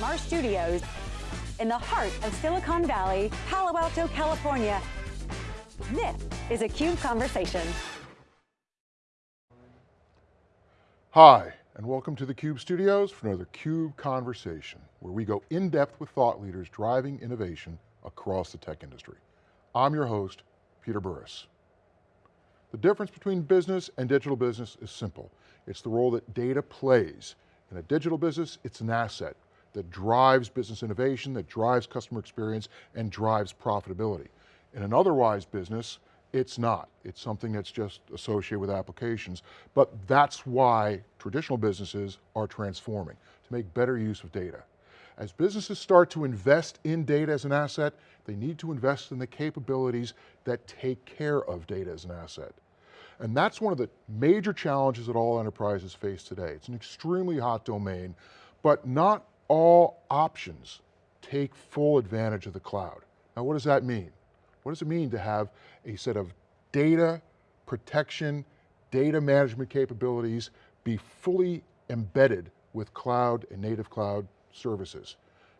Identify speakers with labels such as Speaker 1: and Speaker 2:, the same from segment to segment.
Speaker 1: from our studios in the heart of Silicon Valley, Palo Alto, California. This is a CUBE Conversation.
Speaker 2: Hi, and welcome to the CUBE studios for another CUBE Conversation, where we go in depth with thought leaders driving innovation across the tech industry. I'm your host, Peter Burris. The difference between business and digital business is simple. It's the role that data plays. In a digital business, it's an asset that drives business innovation, that drives customer experience, and drives profitability. In an otherwise business, it's not. It's something that's just associated with applications, but that's why traditional businesses are transforming, to make better use of data. As businesses start to invest in data as an asset, they need to invest in the capabilities that take care of data as an asset. And that's one of the major challenges that all enterprises face today. It's an extremely hot domain, but not all options take full advantage of the cloud. Now what does that mean? What does it mean to have a set of data protection, data management capabilities be fully embedded with cloud and native cloud services?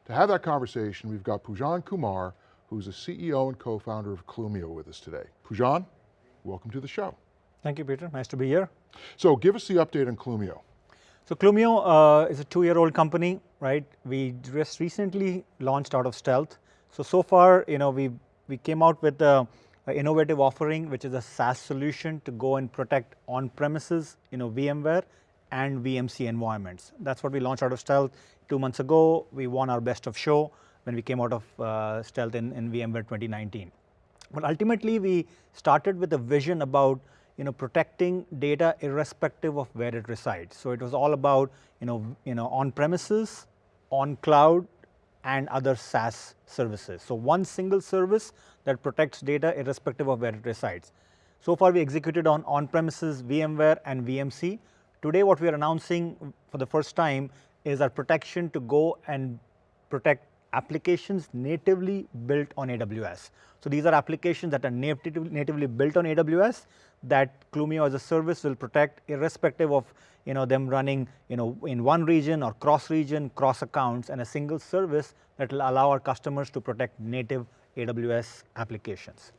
Speaker 2: To have that conversation, we've got Poojan Kumar, who's the CEO and co-founder of Clumio with us today. Pujan, welcome to the show.
Speaker 3: Thank you, Peter, nice to be here.
Speaker 2: So give us the update on Clumio.
Speaker 3: So Clumio uh, is a two-year-old company, right? We just recently launched out of stealth. So, so far, you know, we we came out with a, a, innovative offering, which is a SaaS solution to go and protect on-premises, you know, VMware and VMC environments. That's what we launched out of stealth two months ago. We won our best of show when we came out of uh, stealth in, in VMworld 2019. But ultimately, we started with a vision about you know, protecting data irrespective of where it resides. So it was all about you know, you know, on premises, on cloud, and other SaaS services. So one single service that protects data irrespective of where it resides. So far we executed on on-premises VMware and VMC. Today what we are announcing for the first time is our protection to go and protect applications natively built on AWS. So these are applications that are native, natively built on AWS that Clumio as a service will protect irrespective of you know, them running you know, in one region or cross region, cross accounts and a single service that will allow our customers to protect native AWS applications.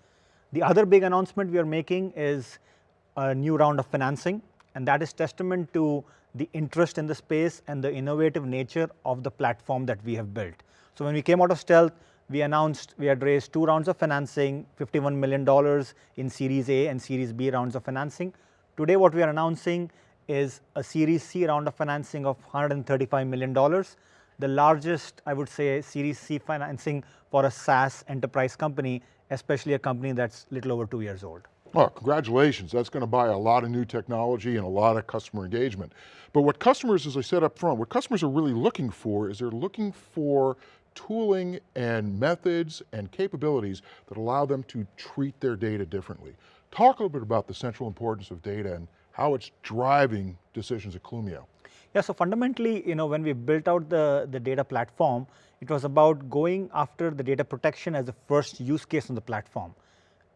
Speaker 3: The other big announcement we are making is a new round of financing and that is testament to the interest in the space and the innovative nature of the platform that we have built. So when we came out of stealth, we announced we had raised two rounds of financing, $51 million in Series A and Series B rounds of financing. Today what we are announcing is a Series C round of financing of $135 million, the largest, I would say, Series C financing for a SaaS enterprise company, especially a company that's little over two years old.
Speaker 2: Well, congratulations. That's going to buy a lot of new technology and a lot of customer engagement. But what customers, as I said up front, what customers are really looking for is they're looking for tooling and methods and capabilities that allow them to treat their data differently. Talk a little bit about the central importance of data and how it's driving decisions at Clumio.
Speaker 3: Yeah, so fundamentally, you know, when we built out the, the data platform, it was about going after the data protection as the first use case on the platform.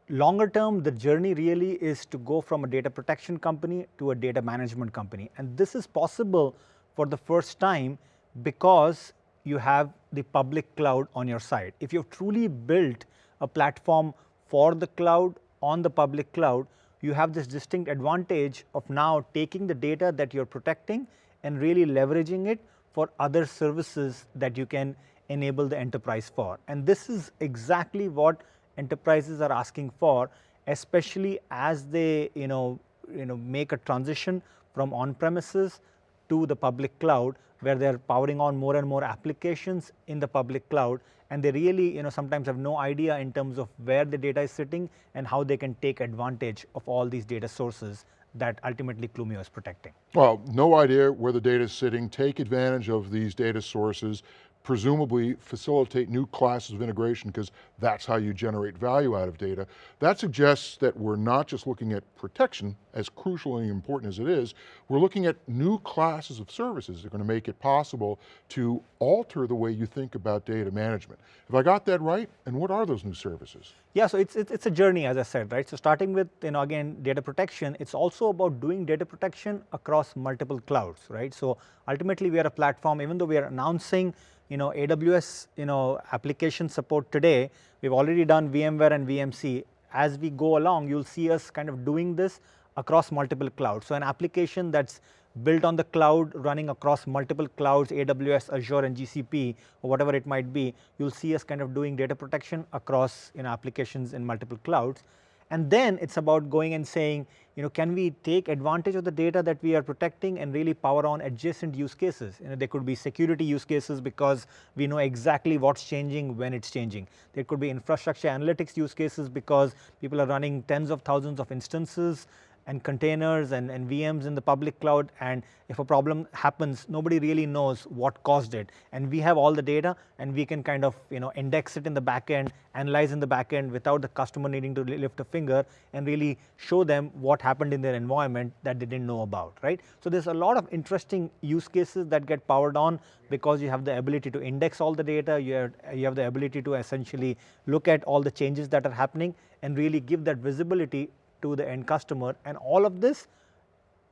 Speaker 3: Longer term, the journey really is to go from a data protection company to a data management company. And this is possible for the first time because you have the public cloud on your side. If you've truly built a platform for the cloud on the public cloud, you have this distinct advantage of now taking the data that you're protecting and really leveraging it for other services that you can enable the enterprise for. And this is exactly what enterprises are asking for, especially as they you know, you know, make a transition from on-premises to the public cloud where they're powering on more and more applications in the public cloud and they really you know sometimes have no idea in terms of where the data is sitting and how they can take advantage of all these data sources that ultimately Clumio is protecting.
Speaker 2: Well, no idea where the data is sitting, take advantage of these data sources, presumably facilitate new classes of integration because that's how you generate value out of data. That suggests that we're not just looking at protection, as crucial and important as it is, we're looking at new classes of services that are going to make it possible to alter the way you think about data management. Have I got that right? And what are those new services?
Speaker 3: Yeah, so it's, it's, it's a journey, as I said, right? So starting with, you know, again, data protection, it's also about doing data protection across multiple clouds, right? So ultimately, we are a platform, even though we are announcing, you know, AWS, you know, application support today, we've already done VMware and VMC. As we go along, you'll see us kind of doing this across multiple clouds. So an application that's built on the cloud, running across multiple clouds, AWS, Azure, and GCP, or whatever it might be, you'll see us kind of doing data protection across you know, applications in multiple clouds. And then it's about going and saying, you know, can we take advantage of the data that we are protecting and really power on adjacent use cases? You know, there could be security use cases because we know exactly what's changing when it's changing. There could be infrastructure analytics use cases because people are running tens of thousands of instances and containers and, and VMs in the public cloud and if a problem happens nobody really knows what caused it and we have all the data and we can kind of you know index it in the backend, analyze in the backend without the customer needing to lift a finger and really show them what happened in their environment that they didn't know about, right. So there's a lot of interesting use cases that get powered on because you have the ability to index all the data, you have, you have the ability to essentially look at all the changes that are happening and really give that visibility to the end customer and all of this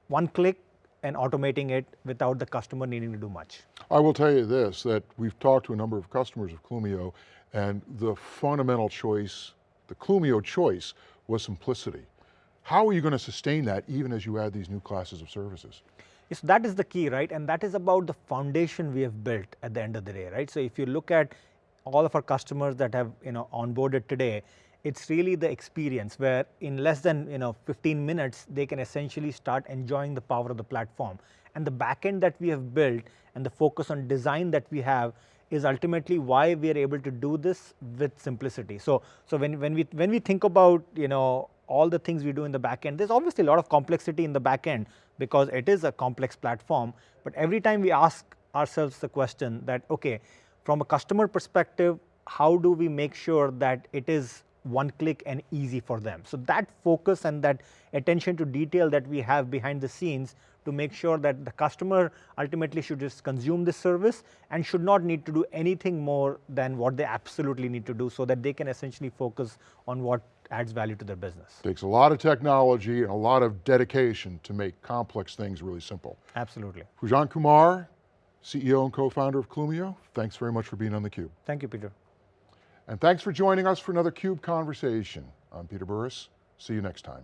Speaker 3: one click and automating it without the customer needing to do much.
Speaker 2: I will tell you this, that we've talked to a number of customers of Clumio and the fundamental choice, the Clumio choice was simplicity. How are you going to sustain that even as you add these new classes of services?
Speaker 3: Yes, that is the key, right? And that is about the foundation we have built at the end of the day, right? So if you look at all of our customers that have you know onboarded today, it's really the experience where in less than you know 15 minutes they can essentially start enjoying the power of the platform and the backend that we have built and the focus on design that we have is ultimately why we are able to do this with simplicity. So, so when, when we when we think about you know all the things we do in the backend, there's obviously a lot of complexity in the backend because it is a complex platform. But every time we ask ourselves the question that okay, from a customer perspective, how do we make sure that it is one click and easy for them. So that focus and that attention to detail that we have behind the scenes to make sure that the customer ultimately should just consume this service and should not need to do anything more than what they absolutely need to do so that they can essentially focus on what adds value to their business.
Speaker 2: Takes a lot of technology and a lot of dedication to make complex things really simple.
Speaker 3: Absolutely.
Speaker 2: Poojan Kumar, CEO and co-founder of Clumio, thanks very much for being on theCUBE.
Speaker 3: Thank you, Peter.
Speaker 2: And thanks for joining us for another CUBE Conversation. I'm Peter Burris, see you next time.